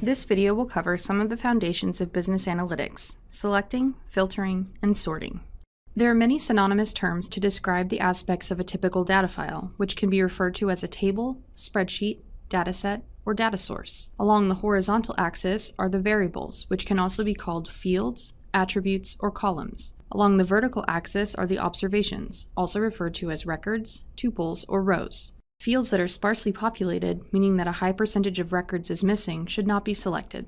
This video will cover some of the foundations of business analytics, selecting, filtering, and sorting. There are many synonymous terms to describe the aspects of a typical data file, which can be referred to as a table, spreadsheet, dataset, or data source. Along the horizontal axis are the variables, which can also be called fields, attributes, or columns. Along the vertical axis are the observations, also referred to as records, tuples, or rows. Fields that are sparsely populated, meaning that a high percentage of records is missing, should not be selected.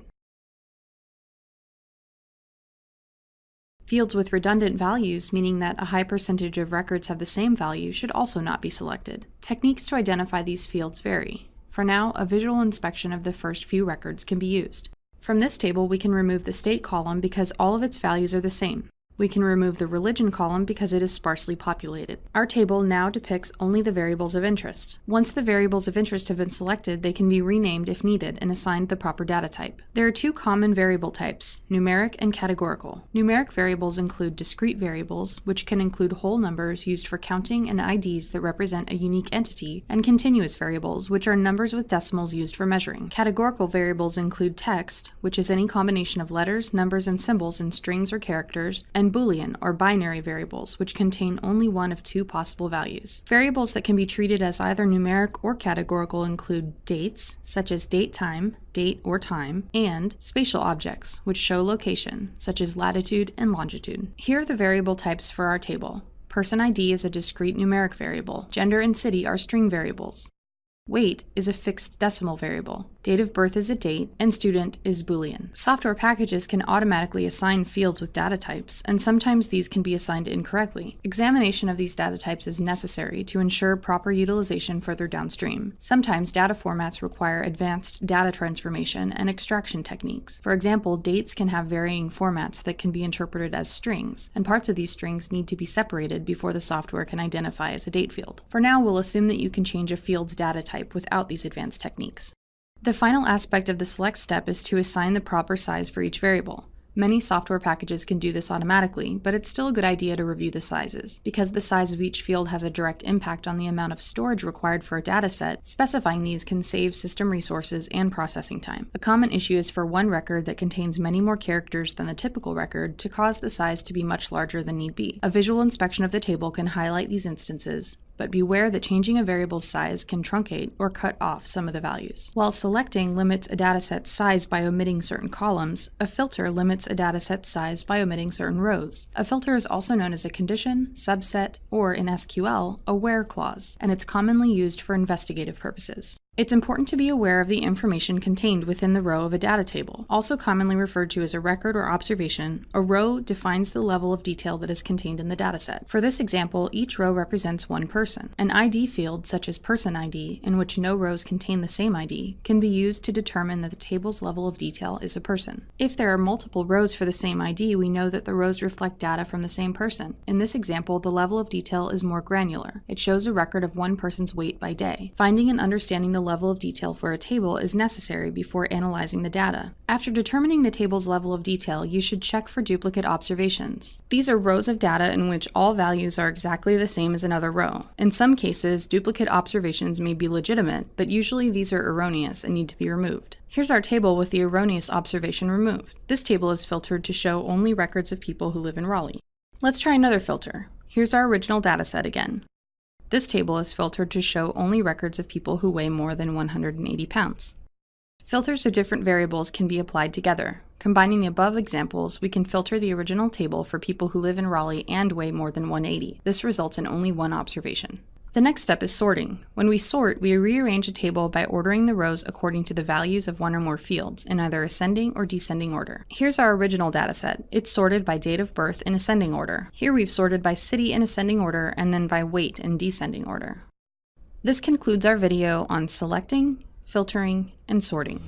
Fields with redundant values, meaning that a high percentage of records have the same value, should also not be selected. Techniques to identify these fields vary. For now, a visual inspection of the first few records can be used. From this table, we can remove the state column because all of its values are the same. We can remove the religion column because it is sparsely populated. Our table now depicts only the variables of interest. Once the variables of interest have been selected, they can be renamed if needed and assigned the proper data type. There are two common variable types, numeric and categorical. Numeric variables include discrete variables, which can include whole numbers used for counting and IDs that represent a unique entity, and continuous variables, which are numbers with decimals used for measuring. Categorical variables include text, which is any combination of letters, numbers, and symbols in strings or characters, and Boolean or binary variables, which contain only one of two possible values. Variables that can be treated as either numeric or categorical include dates, such as date time, date or time, and spatial objects, which show location, such as latitude and longitude. Here are the variable types for our table. Person ID is a discrete numeric variable. Gender and city are string variables. Weight is a fixed decimal variable. Date of birth is a date, and student is Boolean. Software packages can automatically assign fields with data types, and sometimes these can be assigned incorrectly. Examination of these data types is necessary to ensure proper utilization further downstream. Sometimes data formats require advanced data transformation and extraction techniques. For example, dates can have varying formats that can be interpreted as strings, and parts of these strings need to be separated before the software can identify as a date field. For now, we'll assume that you can change a field's data type without these advanced techniques. The final aspect of the select step is to assign the proper size for each variable. Many software packages can do this automatically, but it's still a good idea to review the sizes. Because the size of each field has a direct impact on the amount of storage required for a dataset, specifying these can save system resources and processing time. A common issue is for one record that contains many more characters than the typical record to cause the size to be much larger than need be. A visual inspection of the table can highlight these instances, but beware that changing a variable's size can truncate or cut off some of the values. While selecting limits a dataset's size by omitting certain columns, a filter limits a dataset's size by omitting certain rows. A filter is also known as a condition, subset, or in SQL, a where clause, and it's commonly used for investigative purposes. It's important to be aware of the information contained within the row of a data table. Also commonly referred to as a record or observation, a row defines the level of detail that is contained in the dataset. For this example, each row represents one person. An ID field, such as person ID, in which no rows contain the same ID, can be used to determine that the table's level of detail is a person. If there are multiple rows for the same ID, we know that the rows reflect data from the same person. In this example, the level of detail is more granular. It shows a record of one person's weight by day. Finding and understanding the level of detail for a table is necessary before analyzing the data. After determining the table's level of detail, you should check for duplicate observations. These are rows of data in which all values are exactly the same as another row. In some cases, duplicate observations may be legitimate, but usually these are erroneous and need to be removed. Here's our table with the erroneous observation removed. This table is filtered to show only records of people who live in Raleigh. Let's try another filter. Here's our original dataset again. This table is filtered to show only records of people who weigh more than 180 pounds. Filters of different variables can be applied together. Combining the above examples, we can filter the original table for people who live in Raleigh and weigh more than 180. This results in only one observation. The next step is sorting. When we sort, we rearrange a table by ordering the rows according to the values of one or more fields, in either ascending or descending order. Here's our original dataset. It's sorted by date of birth in ascending order. Here we've sorted by city in ascending order and then by weight in descending order. This concludes our video on selecting, filtering, and sorting.